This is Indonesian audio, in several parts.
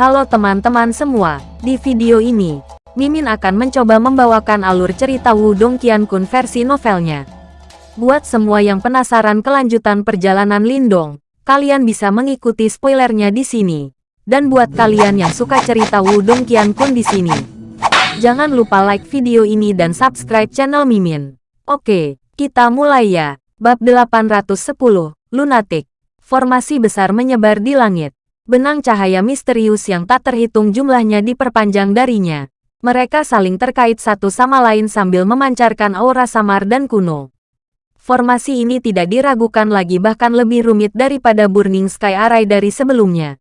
Halo teman-teman semua, di video ini, Mimin akan mencoba membawakan alur cerita Wudong Qiankun versi novelnya. Buat semua yang penasaran kelanjutan perjalanan Lindong, kalian bisa mengikuti spoilernya di sini. Dan buat kalian yang suka cerita Wudong Qiankun di sini, jangan lupa like video ini dan subscribe channel Mimin. Oke, kita mulai ya. Bab 810, Lunatic. Formasi besar menyebar di langit. Benang cahaya misterius yang tak terhitung jumlahnya diperpanjang darinya. Mereka saling terkait satu sama lain sambil memancarkan aura samar dan kuno. Formasi ini tidak diragukan lagi bahkan lebih rumit daripada Burning Sky Array dari sebelumnya.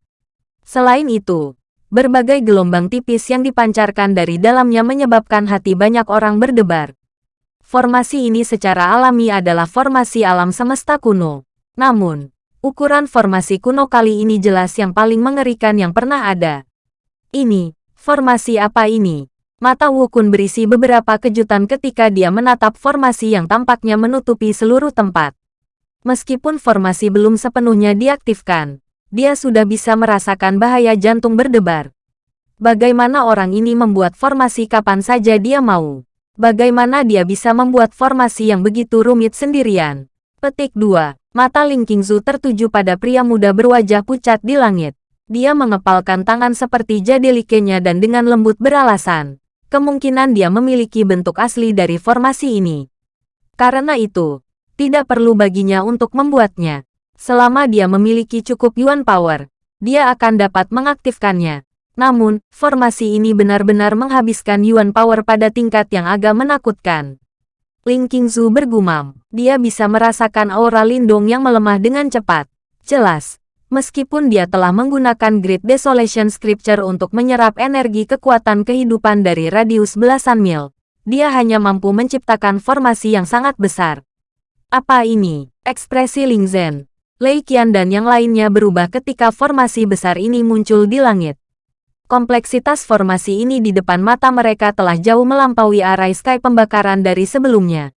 Selain itu, berbagai gelombang tipis yang dipancarkan dari dalamnya menyebabkan hati banyak orang berdebar. Formasi ini secara alami adalah formasi alam semesta kuno. Namun, Ukuran formasi kuno kali ini jelas yang paling mengerikan yang pernah ada. Ini, formasi apa ini? Mata Wukun berisi beberapa kejutan ketika dia menatap formasi yang tampaknya menutupi seluruh tempat. Meskipun formasi belum sepenuhnya diaktifkan, dia sudah bisa merasakan bahaya jantung berdebar. Bagaimana orang ini membuat formasi kapan saja dia mau? Bagaimana dia bisa membuat formasi yang begitu rumit sendirian? Petik 2. Mata Ling Qingzu tertuju pada pria muda berwajah pucat di langit. Dia mengepalkan tangan seperti jadelikenya dan dengan lembut beralasan. Kemungkinan dia memiliki bentuk asli dari formasi ini. Karena itu, tidak perlu baginya untuk membuatnya. Selama dia memiliki cukup Yuan Power, dia akan dapat mengaktifkannya. Namun, formasi ini benar-benar menghabiskan Yuan Power pada tingkat yang agak menakutkan. Ling Qingzu bergumam. Dia bisa merasakan aura lindung yang melemah dengan cepat. Jelas, meskipun dia telah menggunakan Great Desolation Scripture untuk menyerap energi kekuatan kehidupan dari radius belasan mil, dia hanya mampu menciptakan formasi yang sangat besar. Apa ini? Ekspresi Ling Zhen, Lei Qian dan yang lainnya berubah ketika formasi besar ini muncul di langit. Kompleksitas formasi ini di depan mata mereka telah jauh melampaui arai sky pembakaran dari sebelumnya.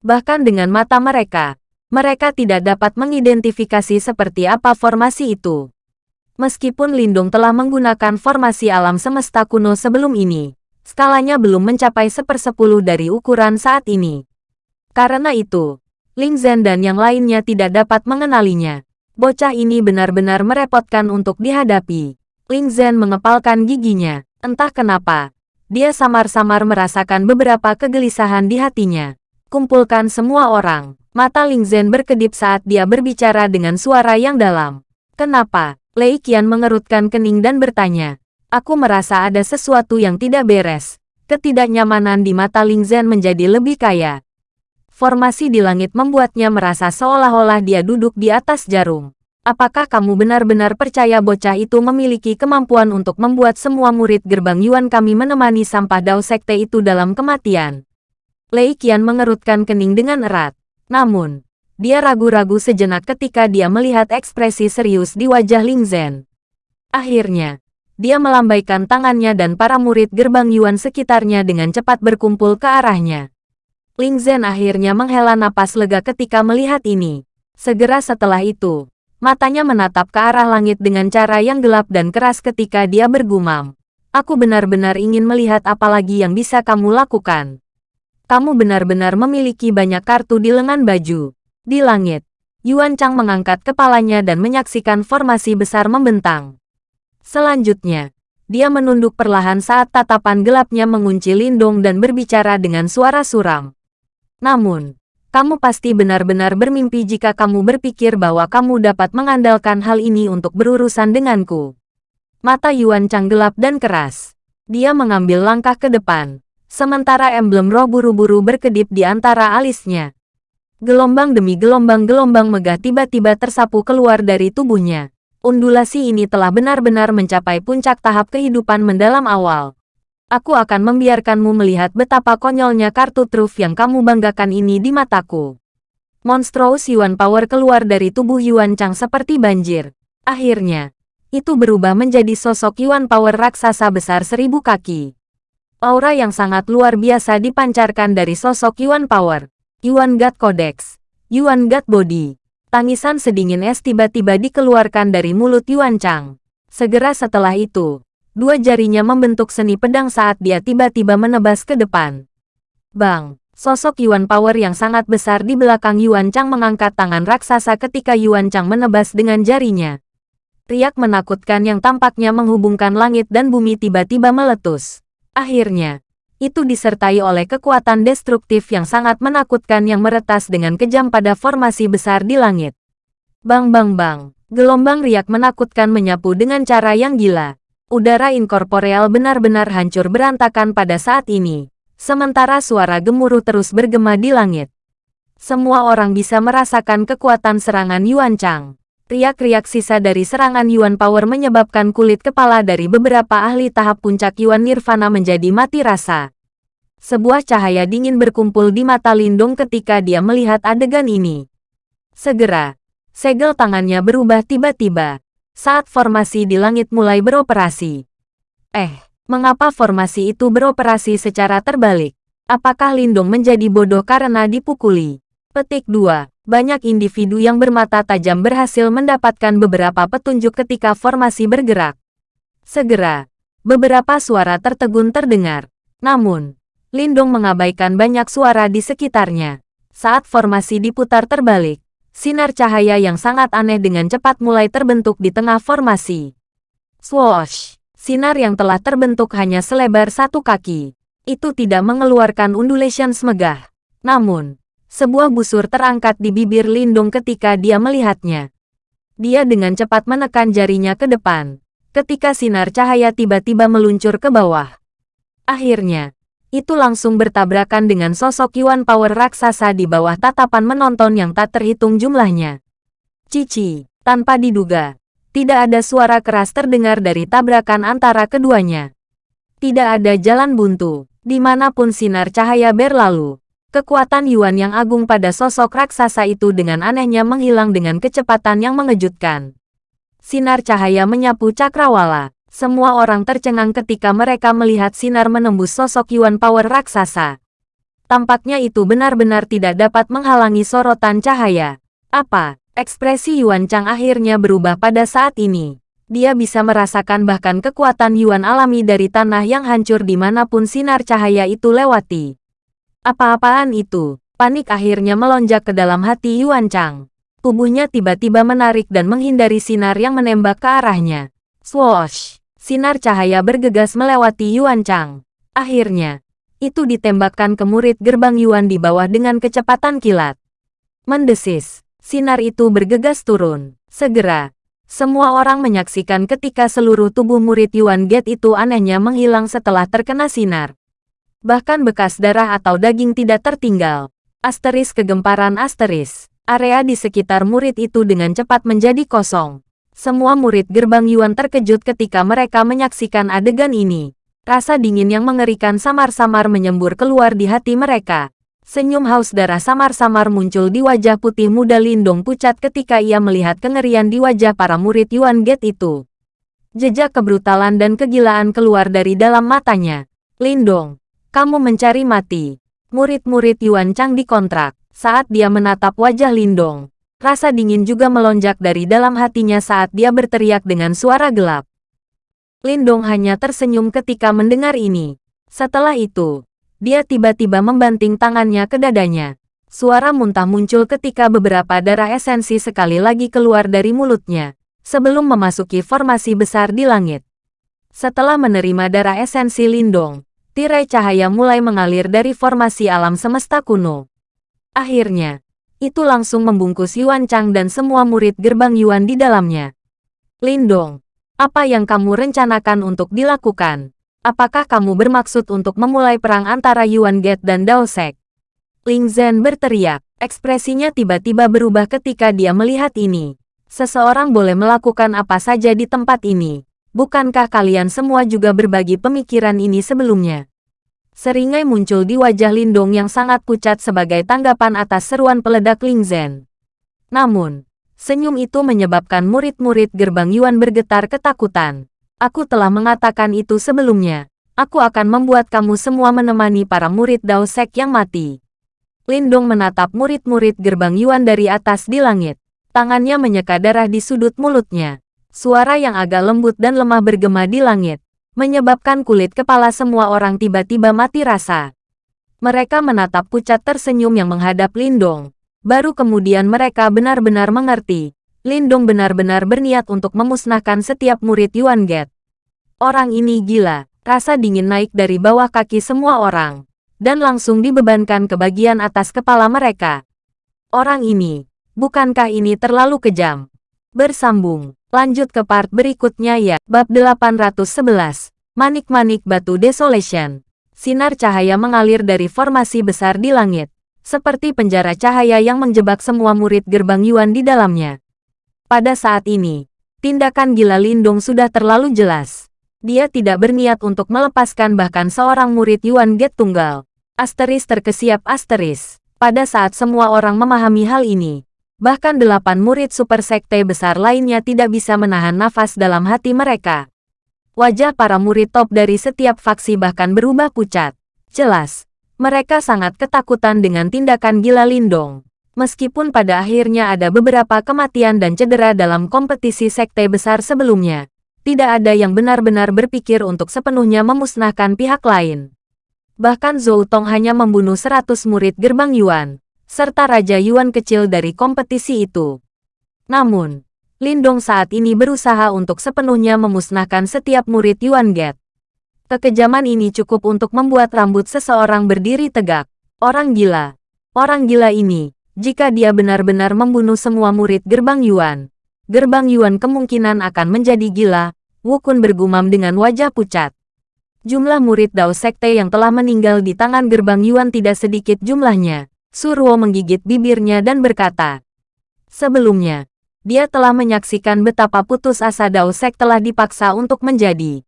Bahkan dengan mata mereka, mereka tidak dapat mengidentifikasi seperti apa formasi itu. Meskipun Lindung telah menggunakan formasi alam semesta kuno sebelum ini, skalanya belum mencapai sepersepuluh dari ukuran saat ini. Karena itu, Ling Zhen dan yang lainnya tidak dapat mengenalinya. Bocah ini benar-benar merepotkan untuk dihadapi. Ling Zhen mengepalkan giginya. Entah kenapa, dia samar-samar merasakan beberapa kegelisahan di hatinya. Kumpulkan semua orang. Mata Ling Zhen berkedip saat dia berbicara dengan suara yang dalam. Kenapa? Lei Qian mengerutkan kening dan bertanya. Aku merasa ada sesuatu yang tidak beres. Ketidaknyamanan di mata Ling Zhen menjadi lebih kaya. Formasi di langit membuatnya merasa seolah-olah dia duduk di atas jarum. Apakah kamu benar-benar percaya bocah itu memiliki kemampuan untuk membuat semua murid gerbang Yuan kami menemani sampah Dao Sekte itu dalam kematian? Lei Qian mengerutkan kening dengan erat. Namun, dia ragu-ragu sejenak ketika dia melihat ekspresi serius di wajah Ling Zhen. Akhirnya, dia melambaikan tangannya dan para murid gerbang Yuan sekitarnya dengan cepat berkumpul ke arahnya. Ling Zhen akhirnya menghela napas lega ketika melihat ini. Segera setelah itu, Matanya menatap ke arah langit dengan cara yang gelap dan keras ketika dia bergumam. Aku benar-benar ingin melihat apa lagi yang bisa kamu lakukan. Kamu benar-benar memiliki banyak kartu di lengan baju. Di langit, Yuan Chang mengangkat kepalanya dan menyaksikan formasi besar membentang. Selanjutnya, dia menunduk perlahan saat tatapan gelapnya mengunci Lindong dan berbicara dengan suara suram. Namun, kamu pasti benar-benar bermimpi jika kamu berpikir bahwa kamu dapat mengandalkan hal ini untuk berurusan denganku. Mata Yuan Chang gelap dan keras. Dia mengambil langkah ke depan, sementara emblem roh buru-buru berkedip di antara alisnya. Gelombang demi gelombang-gelombang megah tiba-tiba tersapu keluar dari tubuhnya. Undulasi ini telah benar-benar mencapai puncak tahap kehidupan mendalam awal aku akan membiarkanmu melihat betapa konyolnya kartu truf yang kamu banggakan ini di mataku. Monstrous Yuan Power keluar dari tubuh Yuan Chang seperti banjir. Akhirnya, itu berubah menjadi sosok Yuan Power raksasa besar seribu kaki. Aura yang sangat luar biasa dipancarkan dari sosok Yuan Power. Yuan God Codex. Yuan God Body. Tangisan sedingin es tiba-tiba dikeluarkan dari mulut Yuan Chang. Segera setelah itu, dua jarinya membentuk seni pedang saat dia tiba-tiba menebas ke depan. Bang! Sosok Yuan Power yang sangat besar di belakang Yuan Chang mengangkat tangan raksasa ketika Yuan Chang menebas dengan jarinya. Riak menakutkan yang tampaknya menghubungkan langit dan bumi tiba-tiba meletus. Akhirnya, itu disertai oleh kekuatan destruktif yang sangat menakutkan yang meretas dengan kejam pada formasi besar di langit. Bang bang bang, gelombang riak menakutkan menyapu dengan cara yang gila. Udara inkorporeal benar-benar hancur berantakan pada saat ini sementara suara gemuruh terus bergema di langit. Semua orang bisa merasakan kekuatan serangan Yuan Chang. Riak-riak sisa dari serangan Yuan Power menyebabkan kulit kepala dari beberapa ahli tahap puncak Yuan Nirvana menjadi mati rasa. Sebuah cahaya dingin berkumpul di mata Lindung ketika dia melihat adegan ini. Segera, segel tangannya berubah tiba-tiba saat formasi di langit mulai beroperasi. Eh, Mengapa formasi itu beroperasi secara terbalik? Apakah Lindong menjadi bodoh karena dipukuli? Petik 2. Banyak individu yang bermata tajam berhasil mendapatkan beberapa petunjuk ketika formasi bergerak. Segera, beberapa suara tertegun terdengar. Namun, Lindong mengabaikan banyak suara di sekitarnya. Saat formasi diputar terbalik, sinar cahaya yang sangat aneh dengan cepat mulai terbentuk di tengah formasi. Swoosh! sinar yang telah terbentuk hanya selebar satu kaki. Itu tidak mengeluarkan undulation megah. Namun, sebuah busur terangkat di bibir Lindung ketika dia melihatnya. Dia dengan cepat menekan jarinya ke depan, ketika sinar cahaya tiba-tiba meluncur ke bawah. Akhirnya, itu langsung bertabrakan dengan sosok Yuan Power raksasa di bawah tatapan menonton yang tak terhitung jumlahnya. Cici, tanpa diduga, tidak ada suara keras terdengar dari tabrakan antara keduanya. Tidak ada jalan buntu, di mana pun sinar cahaya berlalu. Kekuatan Yuan yang agung pada sosok raksasa itu dengan anehnya menghilang dengan kecepatan yang mengejutkan. Sinar cahaya menyapu cakrawala. Semua orang tercengang ketika mereka melihat sinar menembus sosok Yuan Power raksasa. Tampaknya itu benar-benar tidak dapat menghalangi sorotan cahaya. Apa? Ekspresi Yuan Chang akhirnya berubah pada saat ini. Dia bisa merasakan bahkan kekuatan Yuan alami dari tanah yang hancur di mana pun sinar cahaya itu lewati. Apa-apaan itu? Panik akhirnya melonjak ke dalam hati Yuan Chang. Tubuhnya tiba-tiba menarik dan menghindari sinar yang menembak ke arahnya. Swoosh! Sinar cahaya bergegas melewati Yuan Chang. Akhirnya, itu ditembakkan ke murid gerbang Yuan di bawah dengan kecepatan kilat. Mendesis. Sinar itu bergegas turun. Segera, semua orang menyaksikan ketika seluruh tubuh murid Yuan Gate itu anehnya menghilang setelah terkena sinar. Bahkan bekas darah atau daging tidak tertinggal. Asteris kegemparan asteris. Area di sekitar murid itu dengan cepat menjadi kosong. Semua murid gerbang Yuan terkejut ketika mereka menyaksikan adegan ini. Rasa dingin yang mengerikan samar-samar menyembur keluar di hati mereka. Senyum haus darah samar-samar muncul di wajah putih muda Lindong pucat ketika ia melihat kengerian di wajah para murid Yuan Gate itu. Jejak kebrutalan dan kegilaan keluar dari dalam matanya. Lindong, kamu mencari mati. Murid-murid Yuan Chang dikontrak. Saat dia menatap wajah Lindong, rasa dingin juga melonjak dari dalam hatinya saat dia berteriak dengan suara gelap. Lindong hanya tersenyum ketika mendengar ini. Setelah itu, dia tiba-tiba membanting tangannya ke dadanya. Suara muntah muncul ketika beberapa darah esensi sekali lagi keluar dari mulutnya, sebelum memasuki formasi besar di langit. Setelah menerima darah esensi Lindong, tirai cahaya mulai mengalir dari formasi alam semesta kuno. Akhirnya, itu langsung membungkus Yuan Chang dan semua murid gerbang Yuan di dalamnya. Lindong, apa yang kamu rencanakan untuk dilakukan? Apakah kamu bermaksud untuk memulai perang antara Yuan Gate dan Dao Sek? Ling Zhen berteriak. Ekspresinya tiba-tiba berubah ketika dia melihat ini. Seseorang boleh melakukan apa saja di tempat ini. Bukankah kalian semua juga berbagi pemikiran ini sebelumnya? Seringai muncul di wajah Lindong yang sangat pucat sebagai tanggapan atas seruan peledak Ling Zhen. Namun, senyum itu menyebabkan murid-murid gerbang Yuan bergetar ketakutan. Aku telah mengatakan itu sebelumnya. Aku akan membuat kamu semua menemani para murid Dao Sek yang mati. Lindong menatap murid-murid gerbang Yuan dari atas di langit. Tangannya menyeka darah di sudut mulutnya. Suara yang agak lembut dan lemah bergema di langit, menyebabkan kulit kepala semua orang tiba-tiba mati rasa. Mereka menatap pucat tersenyum yang menghadap Lindong. Baru kemudian mereka benar-benar mengerti. Lindong benar-benar berniat untuk memusnahkan setiap murid Yuan Get. Orang ini gila. Rasa dingin naik dari bawah kaki semua orang. Dan langsung dibebankan ke bagian atas kepala mereka. Orang ini, bukankah ini terlalu kejam? Bersambung. Lanjut ke part berikutnya ya. Bab 811. Manik-manik batu desolation. Sinar cahaya mengalir dari formasi besar di langit. Seperti penjara cahaya yang menjebak semua murid gerbang Yuan di dalamnya. Pada saat ini, tindakan gila Lindung sudah terlalu jelas. Dia tidak berniat untuk melepaskan bahkan seorang murid Yuan Get tunggal. Asteris terkesiap asteris. Pada saat semua orang memahami hal ini, Bahkan delapan murid super sekte besar lainnya tidak bisa menahan nafas dalam hati mereka. Wajah para murid top dari setiap faksi bahkan berubah pucat. Jelas, mereka sangat ketakutan dengan tindakan gila Lindong. Meskipun pada akhirnya ada beberapa kematian dan cedera dalam kompetisi sekte besar sebelumnya, tidak ada yang benar-benar berpikir untuk sepenuhnya memusnahkan pihak lain. Bahkan Zhou Tong hanya membunuh 100 murid gerbang Yuan, serta Raja Yuan kecil dari kompetisi itu. Namun, Lindong saat ini berusaha untuk sepenuhnya memusnahkan setiap murid Yuan Get. Kekejaman ini cukup untuk membuat rambut seseorang berdiri tegak. Orang gila. Orang gila ini, jika dia benar-benar membunuh semua murid gerbang Yuan, gerbang Yuan kemungkinan akan menjadi gila, Wukun bergumam dengan wajah pucat. Jumlah murid Dao Sekte yang telah meninggal di tangan gerbang Yuan tidak sedikit jumlahnya. Surwo menggigit bibirnya dan berkata, Sebelumnya, dia telah menyaksikan betapa putus asa Daosek telah dipaksa untuk menjadi.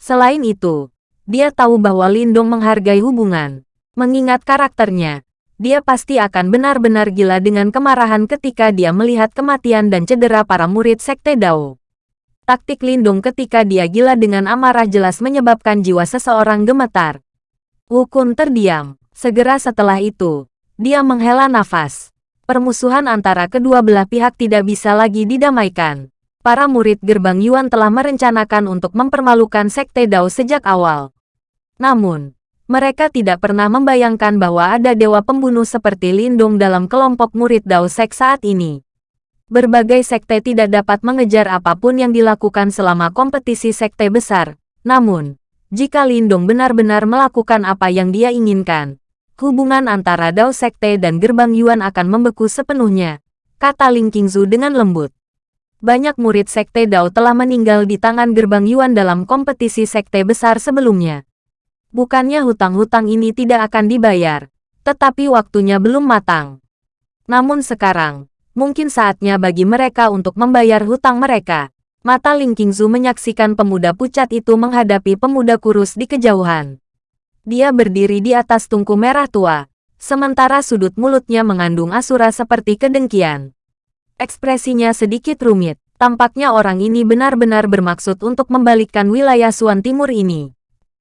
Selain itu, dia tahu bahwa Lindong menghargai hubungan. Mengingat karakternya, dia pasti akan benar-benar gila dengan kemarahan ketika dia melihat kematian dan cedera para murid Sekte Dao. Taktik Lindung ketika dia gila dengan amarah jelas menyebabkan jiwa seseorang gemetar. Wukun terdiam. Segera setelah itu, dia menghela nafas. Permusuhan antara kedua belah pihak tidak bisa lagi didamaikan. Para murid gerbang Yuan telah merencanakan untuk mempermalukan Sekte Dao sejak awal. Namun, mereka tidak pernah membayangkan bahwa ada dewa pembunuh seperti Lindung dalam kelompok murid Dao Sek saat ini. Berbagai sekte tidak dapat mengejar apa pun yang dilakukan selama kompetisi sekte besar. Namun, jika Lindung benar-benar melakukan apa yang dia inginkan, hubungan antara Dao Sekte dan Gerbang Yuan akan membeku sepenuhnya, kata Ling Qingzu dengan lembut. Banyak murid Sekte Dao telah meninggal di tangan Gerbang Yuan dalam kompetisi sekte besar sebelumnya. Bukannya hutang-hutang ini tidak akan dibayar, tetapi waktunya belum matang. Namun sekarang, mungkin saatnya bagi mereka untuk membayar hutang mereka. Mata Ling Qingzu menyaksikan pemuda pucat itu menghadapi pemuda kurus di kejauhan. Dia berdiri di atas tungku merah tua, sementara sudut mulutnya mengandung asura seperti kedengkian. Ekspresinya sedikit rumit, tampaknya orang ini benar-benar bermaksud untuk membalikkan wilayah Suan Timur ini.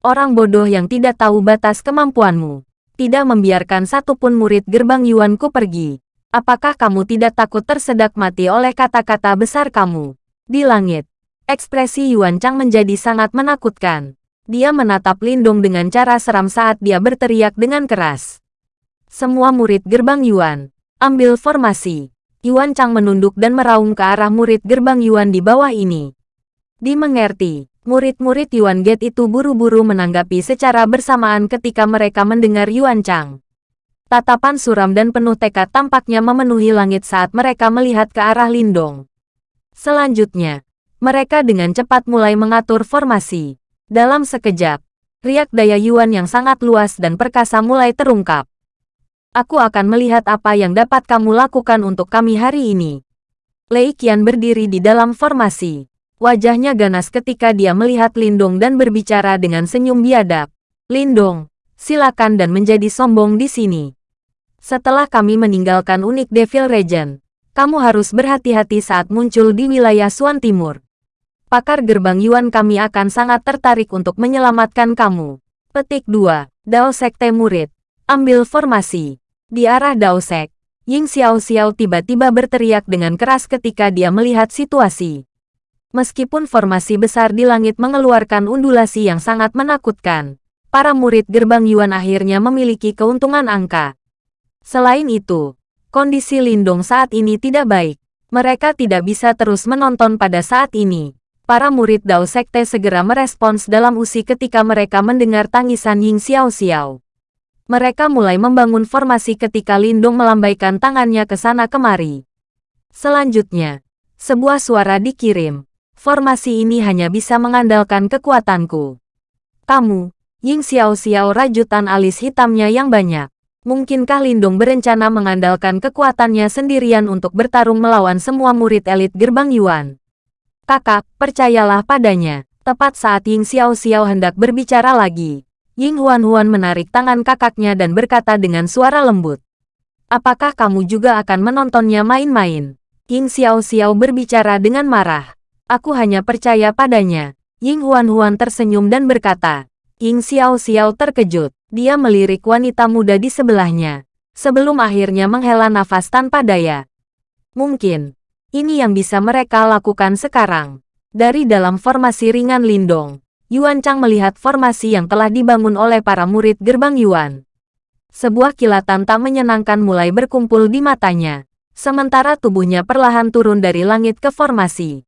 Orang bodoh yang tidak tahu batas kemampuanmu, tidak membiarkan satupun murid gerbang Yuanku pergi. Apakah kamu tidak takut tersedak mati oleh kata-kata besar kamu? Di langit, ekspresi Yuan Chang menjadi sangat menakutkan. Dia menatap Lindung dengan cara seram saat dia berteriak dengan keras. Semua murid gerbang Yuan, ambil formasi. Yuan Chang menunduk dan meraung ke arah murid gerbang Yuan di bawah ini. Dimengerti, murid-murid Yuan Gate itu buru-buru menanggapi secara bersamaan ketika mereka mendengar Yuan Chang. Tatapan suram dan penuh tekad tampaknya memenuhi langit saat mereka melihat ke arah Lindong. Selanjutnya, mereka dengan cepat mulai mengatur formasi. Dalam sekejap, riak daya Yuan yang sangat luas dan perkasa mulai terungkap. Aku akan melihat apa yang dapat kamu lakukan untuk kami hari ini. Lei Qian berdiri di dalam formasi. Wajahnya ganas ketika dia melihat Lindong dan berbicara dengan senyum biadab. Lindong, silakan dan menjadi sombong di sini. Setelah kami meninggalkan unik Devil Regent, kamu harus berhati-hati saat muncul di wilayah Suan Timur pakar gerbang Yuan kami akan sangat tertarik untuk menyelamatkan kamu. Petik 2. Dao Sekte Murid. Ambil formasi. Di arah Dao Sek, Ying Xiao Xiao tiba-tiba berteriak dengan keras ketika dia melihat situasi. Meskipun formasi besar di langit mengeluarkan undulasi yang sangat menakutkan, para murid gerbang Yuan akhirnya memiliki keuntungan angka. Selain itu, kondisi Lindong saat ini tidak baik. Mereka tidak bisa terus menonton pada saat ini. Para murid Dao Sekte segera merespons dalam usi ketika mereka mendengar tangisan Ying Xiao Xiao. Mereka mulai membangun formasi ketika Lindong melambaikan tangannya ke sana kemari. Selanjutnya, sebuah suara dikirim. Formasi ini hanya bisa mengandalkan kekuatanku. Kamu, Ying Xiao Xiao rajutan alis hitamnya yang banyak. Mungkinkah Lindung berencana mengandalkan kekuatannya sendirian untuk bertarung melawan semua murid elit gerbang Yuan? Kakak, percayalah padanya. Tepat saat Ying Xiao Xiao hendak berbicara lagi, Ying Huan Huan menarik tangan kakaknya dan berkata dengan suara lembut. Apakah kamu juga akan menontonnya main-main? Ying Xiao Xiao berbicara dengan marah. Aku hanya percaya padanya. Ying Huan Huan tersenyum dan berkata. Ying Xiao Xiao terkejut. Dia melirik wanita muda di sebelahnya. Sebelum akhirnya menghela nafas tanpa daya. Mungkin, ini yang bisa mereka lakukan sekarang. Dari dalam formasi ringan Lindong, Yuan Chang melihat formasi yang telah dibangun oleh para murid gerbang Yuan. Sebuah kilatan tak menyenangkan mulai berkumpul di matanya, sementara tubuhnya perlahan turun dari langit ke formasi.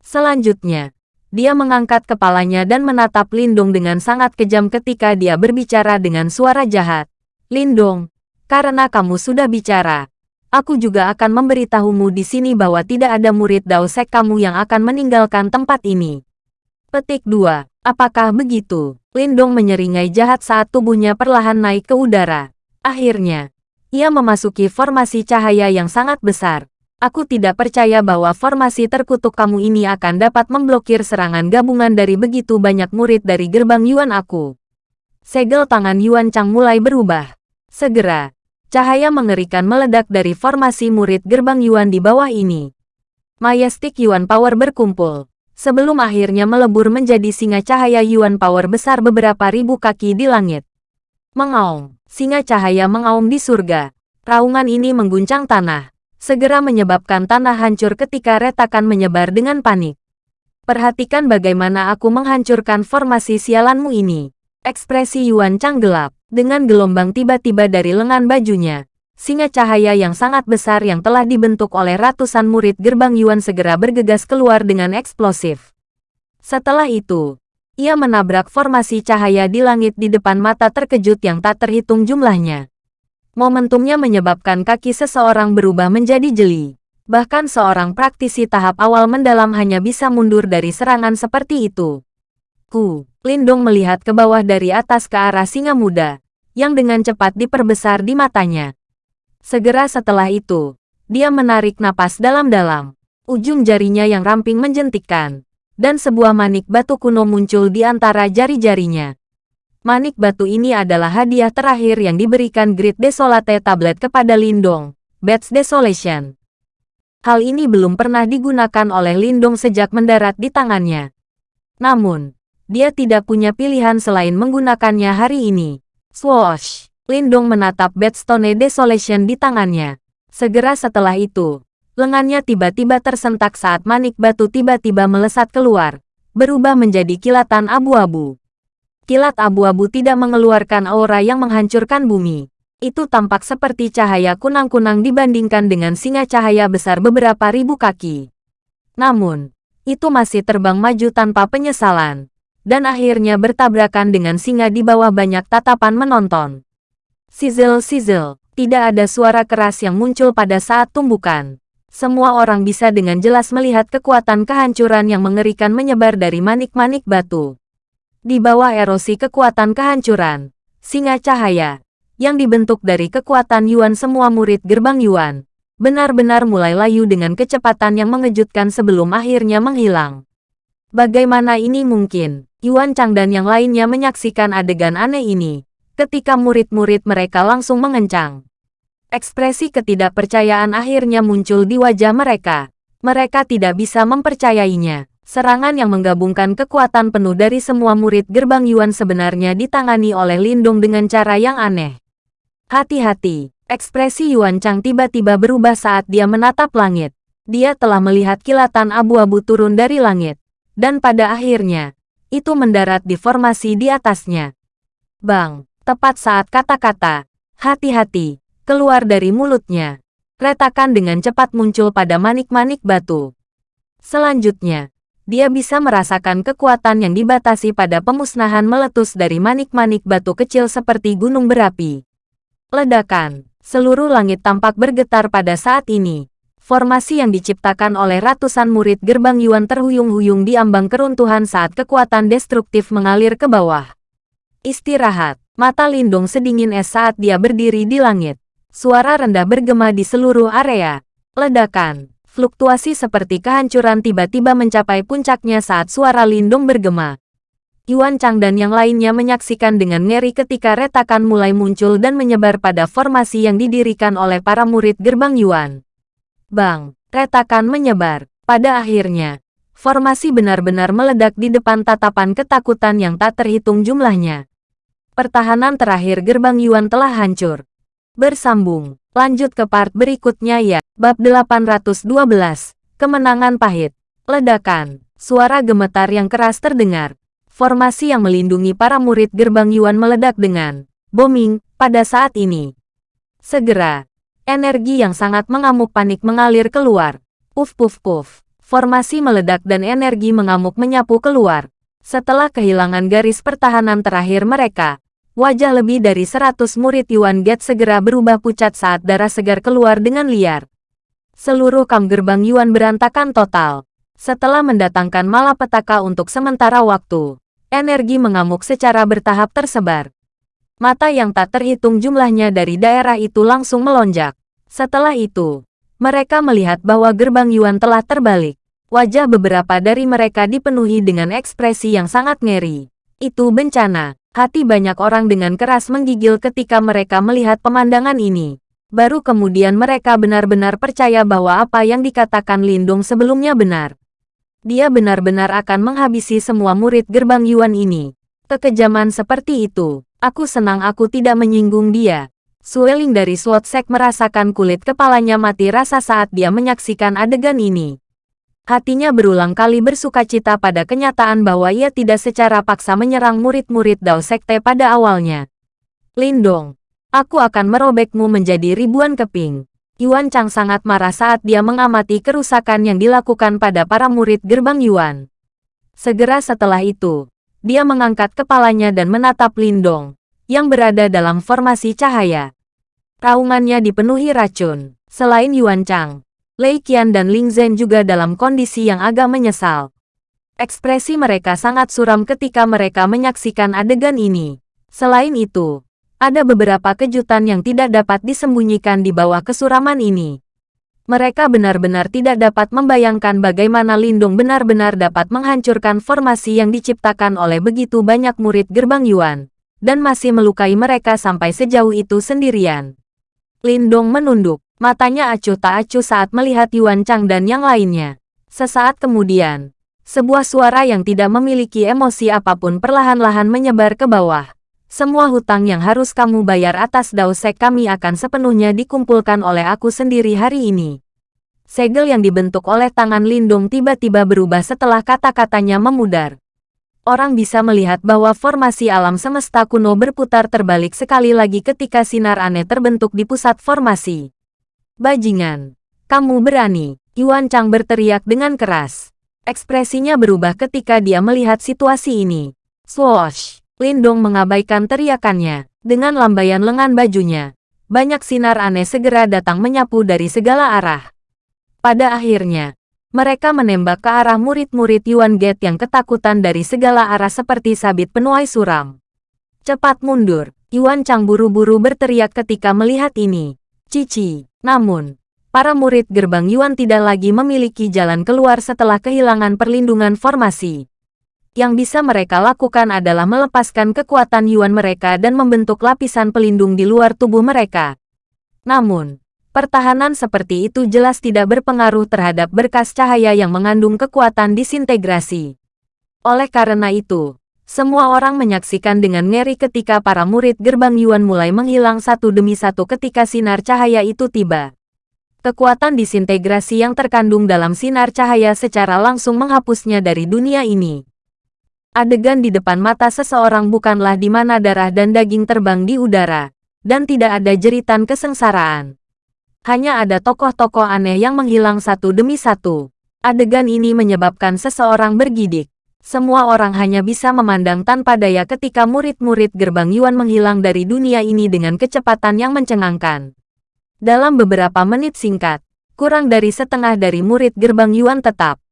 Selanjutnya, dia mengangkat kepalanya dan menatap Lindung dengan sangat kejam ketika dia berbicara dengan suara jahat. Lindung, karena kamu sudah bicara, aku juga akan memberitahumu di sini bahwa tidak ada murid Dao Sek kamu yang akan meninggalkan tempat ini. Petik 2. Apakah begitu? Lindong menyeringai jahat saat tubuhnya perlahan naik ke udara. Akhirnya, ia memasuki formasi cahaya yang sangat besar. Aku tidak percaya bahwa formasi terkutuk kamu ini akan dapat memblokir serangan gabungan dari begitu banyak murid dari gerbang Yuan aku. Segel tangan Yuan Chang mulai berubah. Segera, cahaya mengerikan meledak dari formasi murid gerbang Yuan di bawah ini. Majestic Yuan Power berkumpul. Sebelum akhirnya melebur menjadi singa cahaya Yuan Power besar beberapa ribu kaki di langit. Mengaum, singa cahaya mengaum di surga. Raungan ini mengguncang tanah segera menyebabkan tanah hancur ketika retakan menyebar dengan panik. Perhatikan bagaimana aku menghancurkan formasi sialanmu ini. Ekspresi Yuan Chang gelap, dengan gelombang tiba-tiba dari lengan bajunya. Singa cahaya yang sangat besar yang telah dibentuk oleh ratusan murid gerbang Yuan segera bergegas keluar dengan eksplosif. Setelah itu, ia menabrak formasi cahaya di langit di depan mata terkejut yang tak terhitung jumlahnya. Momentumnya menyebabkan kaki seseorang berubah menjadi jeli. Bahkan seorang praktisi tahap awal mendalam hanya bisa mundur dari serangan seperti itu. Ku, Lindong melihat ke bawah dari atas ke arah singa muda, yang dengan cepat diperbesar di matanya. Segera setelah itu, dia menarik napas dalam-dalam. Ujung jarinya yang ramping menjentikkan, dan sebuah manik batu kuno muncul di antara jari-jarinya. Manik batu ini adalah hadiah terakhir yang diberikan Grid Desolate Tablet kepada Lindong, Bats Desolation. Hal ini belum pernah digunakan oleh Lindong sejak mendarat di tangannya. Namun, dia tidak punya pilihan selain menggunakannya hari ini. Swoosh! Lindong menatap Bedstone Desolation di tangannya. Segera setelah itu, lengannya tiba-tiba tersentak saat manik batu tiba-tiba melesat keluar, berubah menjadi kilatan abu-abu kilat abu-abu tidak mengeluarkan aura yang menghancurkan bumi. Itu tampak seperti cahaya kunang-kunang dibandingkan dengan singa cahaya besar beberapa ribu kaki. Namun, itu masih terbang maju tanpa penyesalan. Dan akhirnya bertabrakan dengan singa di bawah banyak tatapan menonton. Sizzle-sizzle, tidak ada suara keras yang muncul pada saat tumbukan. Semua orang bisa dengan jelas melihat kekuatan kehancuran yang mengerikan menyebar dari manik-manik batu. Di bawah erosi kekuatan kehancuran, singa cahaya, yang dibentuk dari kekuatan Yuan semua murid gerbang Yuan, benar-benar mulai layu dengan kecepatan yang mengejutkan sebelum akhirnya menghilang. Bagaimana ini mungkin? Yuan Chang dan yang lainnya menyaksikan adegan aneh ini, ketika murid-murid mereka langsung mengencang. Ekspresi ketidakpercayaan akhirnya muncul di wajah mereka. Mereka tidak bisa mempercayainya. Serangan yang menggabungkan kekuatan penuh dari semua murid gerbang Yuan sebenarnya ditangani oleh Lindung dengan cara yang aneh. Hati-hati, ekspresi Yuan Chang tiba-tiba berubah saat dia menatap langit. Dia telah melihat kilatan abu-abu turun dari langit. Dan pada akhirnya, itu mendarat di formasi di atasnya. Bang, tepat saat kata-kata, hati-hati, keluar dari mulutnya. Retakan dengan cepat muncul pada manik-manik batu. Selanjutnya, dia bisa merasakan kekuatan yang dibatasi pada pemusnahan meletus dari manik-manik batu kecil seperti gunung berapi. Ledakan, seluruh langit tampak bergetar pada saat ini. Formasi yang diciptakan oleh ratusan murid gerbang Yuan terhuyung-huyung di ambang keruntuhan saat kekuatan destruktif mengalir ke bawah. Istirahat, mata Lindung sedingin es saat dia berdiri di langit. Suara rendah bergema di seluruh area. Ledakan, fluktuasi seperti kehancuran tiba-tiba mencapai puncaknya saat suara Lindung bergema. Yuan Chang dan yang lainnya menyaksikan dengan ngeri ketika retakan mulai muncul dan menyebar pada formasi yang didirikan oleh para murid gerbang Yuan. Bang, retakan menyebar. Pada akhirnya, formasi benar-benar meledak di depan tatapan ketakutan yang tak terhitung jumlahnya. Pertahanan terakhir gerbang Yuan telah hancur. Bersambung, lanjut ke part berikutnya ya. Bab 812, Kemenangan Pahit. Ledakan, suara gemetar yang keras terdengar formasi yang melindungi para murid gerbang Yuan meledak dengan booming pada saat ini. Segera, energi yang sangat mengamuk panik mengalir keluar. Puf puf puf. Formasi meledak dan energi mengamuk menyapu keluar. Setelah kehilangan garis pertahanan terakhir mereka, wajah lebih dari 100 murid Yuan Gate segera berubah pucat saat darah segar keluar dengan liar. Seluruh kam gerbang Yuan berantakan total. Setelah mendatangkan malapetaka untuk sementara waktu, energi mengamuk secara bertahap tersebar. Mata yang tak terhitung jumlahnya dari daerah itu langsung melonjak. Setelah itu, mereka melihat bahwa gerbang Yuan telah terbalik. Wajah beberapa dari mereka dipenuhi dengan ekspresi yang sangat ngeri. Itu bencana. Hati banyak orang dengan keras menggigil ketika mereka melihat pemandangan ini. Baru kemudian mereka benar-benar percaya bahwa apa yang dikatakan Lindung sebelumnya benar. Dia benar-benar akan menghabisi semua murid gerbang Yuan ini. Kekejaman seperti itu, aku senang aku tidak menyinggung dia. Sueling dari SWOT Sek merasakan kulit kepalanya mati rasa saat dia menyaksikan adegan ini. Hatinya berulang kali bersuka cita pada kenyataan bahwa ia tidak secara paksa menyerang murid-murid Dao Sekte pada awalnya. Lindong, aku akan merobekmu menjadi ribuan keping. Yuan Chang sangat marah saat dia mengamati kerusakan yang dilakukan pada para murid gerbang Yuan. Segera setelah itu, dia mengangkat kepalanya dan menatap Lindong, yang berada dalam formasi cahaya. Raungannya dipenuhi racun. Selain Yuan Chang, Lei Qian dan Ling Zhen juga dalam kondisi yang agak menyesal. Ekspresi mereka sangat suram ketika mereka menyaksikan adegan ini. Selain itu, ada beberapa kejutan yang tidak dapat disembunyikan di bawah kesuraman ini. Mereka benar-benar tidak dapat membayangkan bagaimana Lindung benar-benar dapat menghancurkan formasi yang diciptakan oleh begitu banyak murid gerbang Yuan, dan masih melukai mereka sampai sejauh itu sendirian. Lindong menunduk, matanya acuh tak acuh saat melihat Yuan Chang dan yang lainnya. Sesaat kemudian, sebuah suara yang tidak memiliki emosi apa pun perlahan-lahan menyebar ke bawah. Semua hutang yang harus kamu bayar atas dausek kami akan sepenuhnya dikumpulkan oleh aku sendiri hari ini. Segel yang dibentuk oleh tangan Lindung tiba-tiba berubah setelah kata-katanya memudar. Orang bisa melihat bahwa formasi alam semesta kuno berputar terbalik sekali lagi ketika sinar aneh terbentuk di pusat formasi. Bajingan, kamu berani, Yuan Chang berteriak dengan keras. Ekspresinya berubah ketika dia melihat situasi ini. Swoosh! Lindong mengabaikan teriakannya. Dengan lambaian lengan bajunya, banyak sinar aneh segera datang menyapu dari segala arah. Pada akhirnya, mereka menembak ke arah murid-murid Yuan Gate yang ketakutan dari segala arah seperti sabit penuai suram. Cepat mundur, Yuan Chang buru-buru berteriak ketika melihat ini. Cici, namun, para murid gerbang Yuan tidak lagi memiliki jalan keluar setelah kehilangan perlindungan formasi. Yang bisa mereka lakukan adalah melepaskan kekuatan Yuan mereka dan membentuk lapisan pelindung di luar tubuh mereka. Namun, pertahanan seperti itu jelas tidak berpengaruh terhadap berkas cahaya yang mengandung kekuatan disintegrasi. Oleh karena itu, semua orang menyaksikan dengan ngeri ketika para murid gerbang Yuan mulai menghilang satu demi satu ketika sinar cahaya itu tiba. Kekuatan disintegrasi yang terkandung dalam sinar cahaya secara langsung menghapusnya dari dunia ini. Adegan di depan mata seseorang bukanlah di mana darah dan daging terbang di udara, dan tidak ada jeritan kesengsaraan. Hanya ada tokoh-tokoh aneh yang menghilang satu demi satu. Adegan ini menyebabkan seseorang bergidik. Semua orang hanya bisa memandang tanpa daya ketika murid-murid gerbang Yuan menghilang dari dunia ini dengan kecepatan yang mencengangkan. Dalam beberapa menit singkat, kurang dari setengah dari murid gerbang Yuan tetap.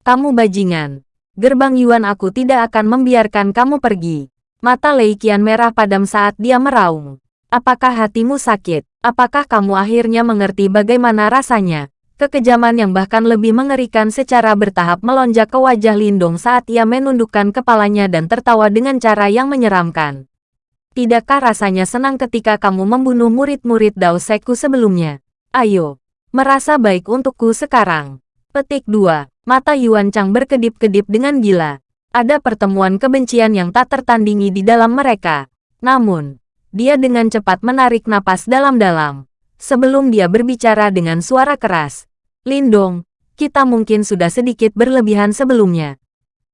Kamu bajingan. Gerbang Yuan aku tidak akan membiarkan kamu pergi. Mata Lei Qian merah padam saat dia meraung. Apakah hatimu sakit? Apakah kamu akhirnya mengerti bagaimana rasanya? Kekejaman yang bahkan lebih mengerikan secara bertahap melonjak ke wajah Lindong saat ia menundukkan kepalanya dan tertawa dengan cara yang menyeramkan. Tidakkah rasanya senang ketika kamu membunuh murid-murid Dao Sekku sebelumnya? Ayo, merasa baik untukku sekarang. Petik 2. Mata Yuan Chang berkedip-kedip dengan gila. Ada pertemuan kebencian yang tak tertandingi di dalam mereka. Namun, dia dengan cepat menarik napas dalam-dalam. Sebelum dia berbicara dengan suara keras. Lindong, kita mungkin sudah sedikit berlebihan sebelumnya.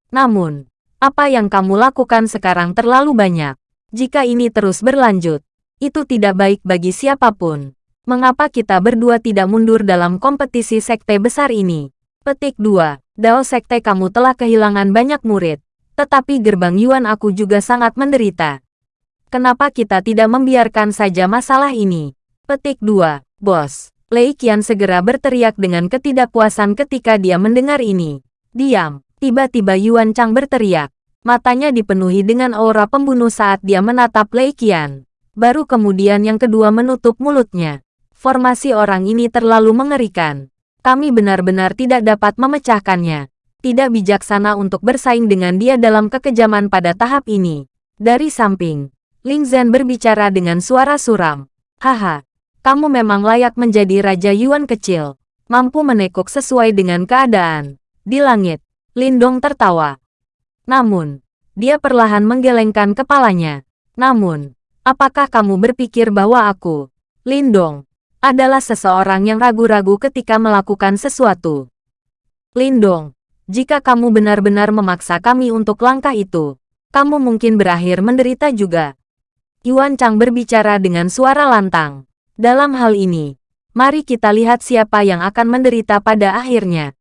Namun, apa yang kamu lakukan sekarang terlalu banyak. Jika ini terus berlanjut, itu tidak baik bagi siapa pun. Mengapa kita berdua tidak mundur dalam kompetisi sekte besar ini? Petik 2. Dao sekte kamu telah kehilangan banyak murid. Tetapi gerbang Yuan aku juga sangat menderita. Kenapa kita tidak membiarkan saja masalah ini? Petik 2. Bos. Lei Qian segera berteriak dengan ketidakpuasan ketika dia mendengar ini. Diam. Tiba-tiba Yuan Chang berteriak. Matanya dipenuhi dengan aura pembunuh saat dia menatap Lei Qian. Baru kemudian yang kedua menutup mulutnya. Formasi orang ini terlalu mengerikan. Kami benar-benar tidak dapat memecahkannya. Tidak bijaksana untuk bersaing dengan dia dalam kekejaman pada tahap ini. Dari samping, Ling Zhen berbicara dengan suara suram. Haha, kamu memang layak menjadi Raja Yuan kecil. Mampu menekuk sesuai dengan keadaan. Di langit, Lindong tertawa. Namun, dia perlahan menggelengkan kepalanya. Namun, apakah kamu berpikir bahwa aku, Lindong, adalah seseorang yang ragu-ragu ketika melakukan sesuatu? Lindong, jika kamu benar-benar memaksa kami untuk langkah itu, kamu mungkin berakhir menderita juga. Yuan Chang berbicara dengan suara lantang. Dalam hal ini, mari kita lihat siapa yang akan menderita pada akhirnya.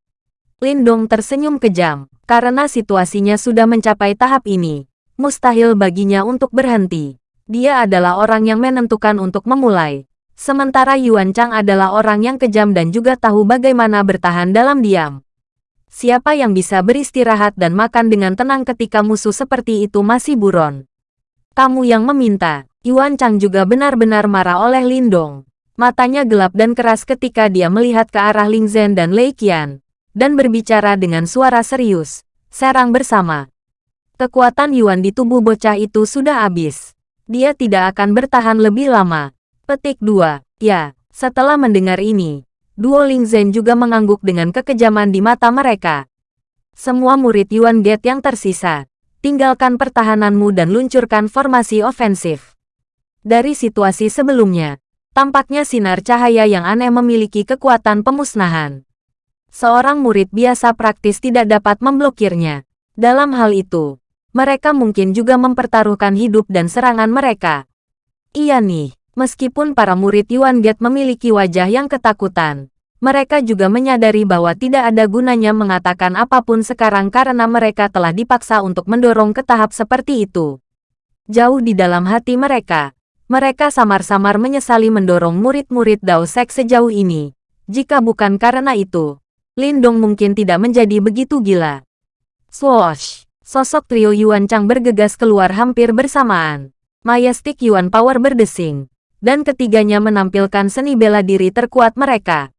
Lindong tersenyum kejam karena situasinya sudah mencapai tahap ini. Mustahil baginya untuk berhenti. Dia adalah orang yang menentukan untuk memulai. Sementara Yuan Chang adalah orang yang kejam dan juga tahu bagaimana bertahan dalam diam. Siapa yang bisa beristirahat dan makan dengan tenang ketika musuh seperti itu masih buron? Kamu yang meminta. Yuan Chang juga benar-benar marah oleh Lindong. Matanya gelap dan keras ketika dia melihat ke arah Ling Zhen dan Lei Qian dan berbicara dengan suara serius. Serang bersama. Kekuatan Yuan di tubuh bocah itu sudah habis. Dia tidak akan bertahan lebih lama. Petik 2. Ya, setelah mendengar ini, Duo Ling Zhen juga mengangguk dengan kekejaman di mata mereka. Semua murid Yuan Gate yang tersisa, tinggalkan pertahananmu dan luncurkan formasi ofensif. Dari situasi sebelumnya, tampaknya sinar cahaya yang aneh memiliki kekuatan pemusnahan seorang murid biasa praktis tidak dapat memblokirnya. Dalam hal itu, mereka mungkin juga mempertaruhkan hidup dan serangan mereka. Iya nih, meskipun para murid Yuan Gate memiliki wajah yang ketakutan, mereka juga menyadari bahwa tidak ada gunanya mengatakan apa pun sekarang karena mereka telah dipaksa untuk mendorong ke tahap seperti itu. Jauh di dalam hati mereka, mereka samar-samar menyesali mendorong murid-murid Dao Sek sejauh ini. Jika bukan karena itu, Lindong mungkin tidak menjadi begitu gila. Swoosh! Sosok trio Yuan Chang bergegas keluar hampir bersamaan. Majestic Yuan Power berdesing. Dan ketiganya menampilkan seni bela diri terkuat mereka.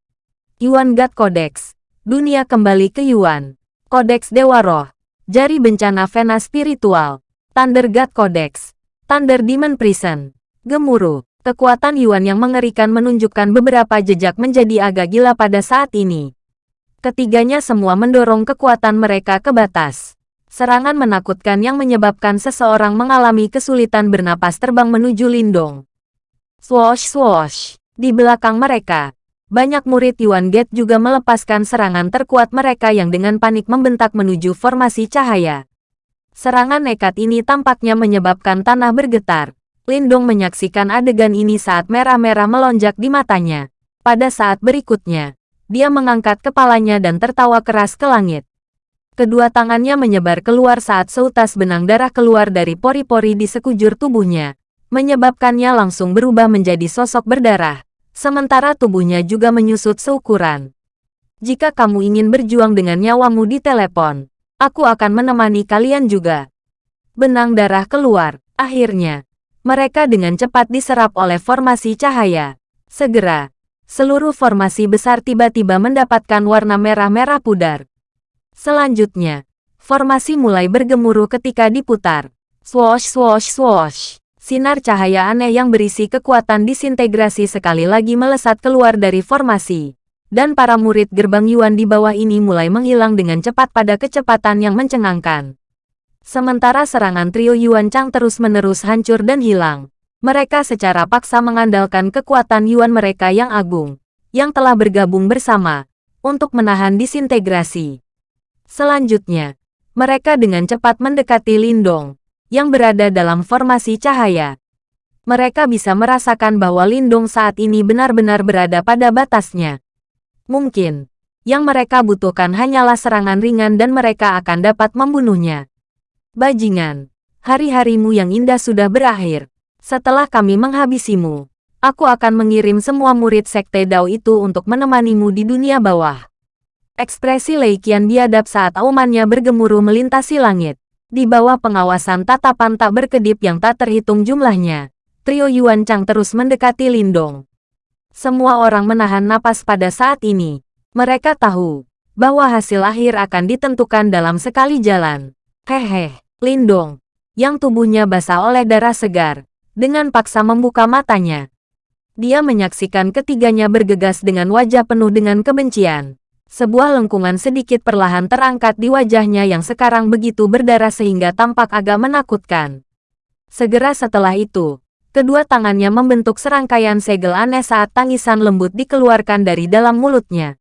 Yuan God Codex. Dunia kembali ke Yuan. Codex Dewa Roh. Jari bencana Vena Spiritual. Thunder God Codex. Thunder Demon Prison. Gemuruh. Kekuatan Yuan yang mengerikan menunjukkan beberapa jejak menjadi agak gila pada saat ini. Ketiganya semua mendorong kekuatan mereka ke batas. Serangan menakutkan yang menyebabkan seseorang mengalami kesulitan bernapas terbang menuju Lindong. Swoosh swoosh. Di belakang mereka, banyak murid Yuan Gate juga melepaskan serangan terkuat mereka yang dengan panik membentak menuju formasi cahaya. Serangan nekat ini tampaknya menyebabkan tanah bergetar. Lindong menyaksikan adegan ini saat merah-merah melonjak di matanya. Pada saat berikutnya, dia mengangkat kepalanya dan tertawa keras ke langit. Kedua tangannya menyebar keluar saat seutas benang darah keluar dari pori-pori di sekujur tubuhnya, menyebabkannya langsung berubah menjadi sosok berdarah, sementara tubuhnya juga menyusut seukuran. Jika kamu ingin berjuang dengan nyawamu di telepon, aku akan menemani kalian juga. Benang darah keluar, akhirnya. Mereka dengan cepat diserap oleh formasi cahaya. Segera, seluruh formasi besar tiba-tiba mendapatkan warna merah-merah pudar. Selanjutnya, formasi mulai bergemuruh ketika diputar. Swoosh swoosh swoosh. Sinar cahaya aneh yang berisi kekuatan disintegrasi sekali lagi melesat keluar dari formasi. Dan para murid gerbang Yuan di bawah ini mulai menghilang dengan cepat pada kecepatan yang mencengangkan. Sementara serangan trio Yuan Chang terus-menerus hancur dan hilang. Mereka secara paksa mengandalkan kekuatan Yuan mereka yang agung, yang telah bergabung bersama, untuk menahan disintegrasi. Selanjutnya, mereka dengan cepat mendekati Lindong, yang berada dalam formasi cahaya. Mereka bisa merasakan bahwa Lindong saat ini benar-benar berada pada batasnya. Mungkin, yang mereka butuhkan hanyalah serangan ringan dan mereka akan dapat membunuhnya. Bajingan, hari-harimu yang indah sudah berakhir. Setelah kami menghabisimu, aku akan mengirim semua murid Sekte Dao itu untuk menemanimu di dunia bawah. Ekspresi Lei Qian biadab saat aumannya bergemuruh melintasi langit. Di bawah pengawasan tatapan tak berkedip yang tak terhitung jumlahnya, trio Yuan Chang terus mendekati Lindong. Semua orang menahan napas pada saat ini. Mereka tahu bahwa hasil akhir akan ditentukan dalam sekali jalan. Hehe, Lindong, yang tubuhnya basah oleh darah segar, dengan paksa membuka matanya. Dia menyaksikan ketiganya bergegas dengan wajah penuh dengan kebencian. Sebuah lengkungan sedikit perlahan terangkat di wajahnya yang sekarang begitu berdarah sehingga tampak agak menakutkan. Segera setelah itu, kedua tangannya membentuk serangkaian segel aneh saat tangisan lembut dikeluarkan dari dalam mulutnya.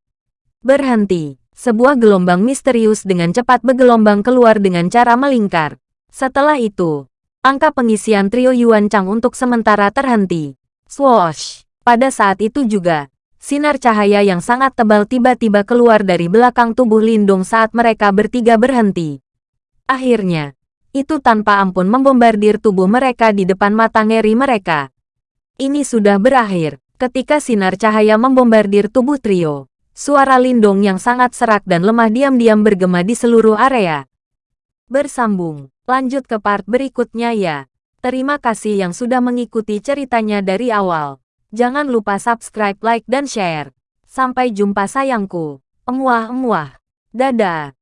Berhenti. Sebuah gelombang misterius dengan cepat bergelombang keluar dengan cara melingkar. Setelah itu, Angka pengisian trio Yuan Chang untuk sementara terhenti. Swoosh! Pada saat itu juga, sinar cahaya yang sangat tebal tiba-tiba keluar dari belakang tubuh Lindung saat mereka bertiga berhenti. Akhirnya, itu tanpa ampun membombardir tubuh mereka di depan mata ngeri mereka. Ini sudah berakhir, ketika sinar cahaya membombardir tubuh trio. Suara Lindung yang sangat serak dan lemah diam-diam bergema di seluruh area. Bersambung. Lanjut ke part berikutnya ya. Terima kasih yang sudah mengikuti ceritanya dari awal. Jangan lupa subscribe, like, dan share. Sampai jumpa sayangku. Emuah-emuah. Dadah.